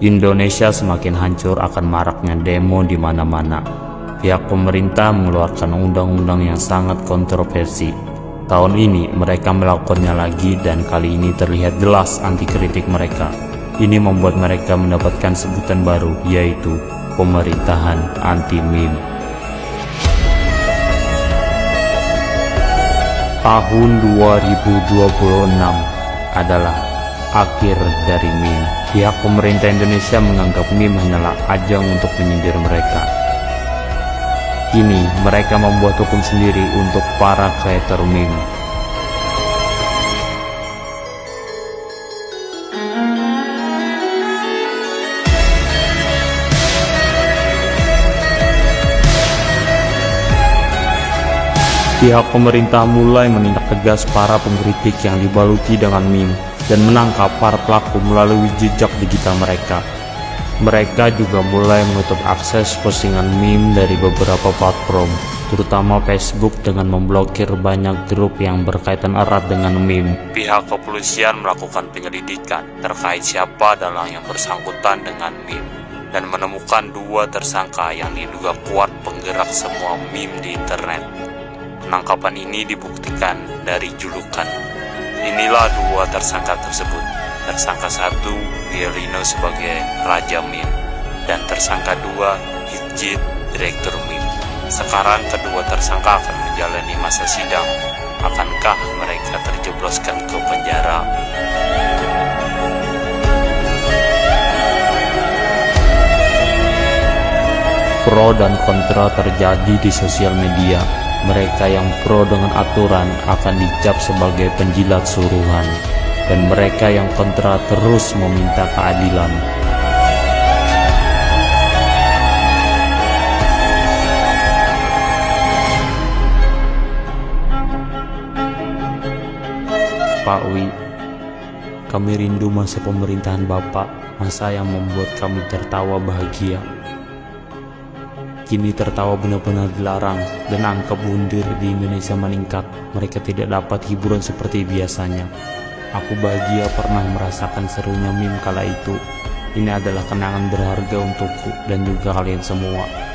Indonesia semakin hancur akan maraknya demo di mana-mana. Pihak pemerintah mengeluarkan undang-undang yang sangat kontroversi. Tahun ini mereka melakukannya lagi dan kali ini terlihat jelas anti kritik mereka. Ini membuat mereka mendapatkan sebutan baru yaitu pemerintahan anti meme. Tahun 2026 adalah akhir dari meme. Pihak pemerintah Indonesia menganggap meme hanyalah ajang untuk menyindir mereka. Kini mereka membuat hukum sendiri untuk para kreator meme. Pihak pemerintah mulai menindak tegas para pengkritik yang dibaluti dengan meme dan menangkap para pelaku melalui jejak digital mereka. Mereka juga mulai menutup akses postingan meme dari beberapa platform, terutama Facebook dengan memblokir banyak grup yang berkaitan erat dengan meme. Pihak kepolisian melakukan penyelidikan terkait siapa adalah yang bersangkutan dengan meme dan menemukan dua tersangka yang diduga kuat penggerak semua meme di internet. Penangkapan ini dibuktikan dari julukan Inilah dua tersangka tersebut. Tersangka satu, Violino sebagai Raja Mim, dan tersangka dua, Hitjit, Direktur Mim. Sekarang kedua tersangka akan menjalani masa sidang. Akankah mereka terjebloskan ke penjara? Pro dan kontra terjadi di sosial media mereka yang pro dengan aturan akan dicap sebagai penjilat suruhan, dan mereka yang kontra terus meminta keadilan. Pak Wi, kami rindu masa pemerintahan Bapak, masa yang membuat kami tertawa bahagia. Kini tertawa benar-benar dilarang dan angka bundir di Indonesia meningkat. Mereka tidak dapat hiburan seperti biasanya. Aku bahagia pernah merasakan serunya meme kala itu. Ini adalah kenangan berharga untukku dan juga kalian semua.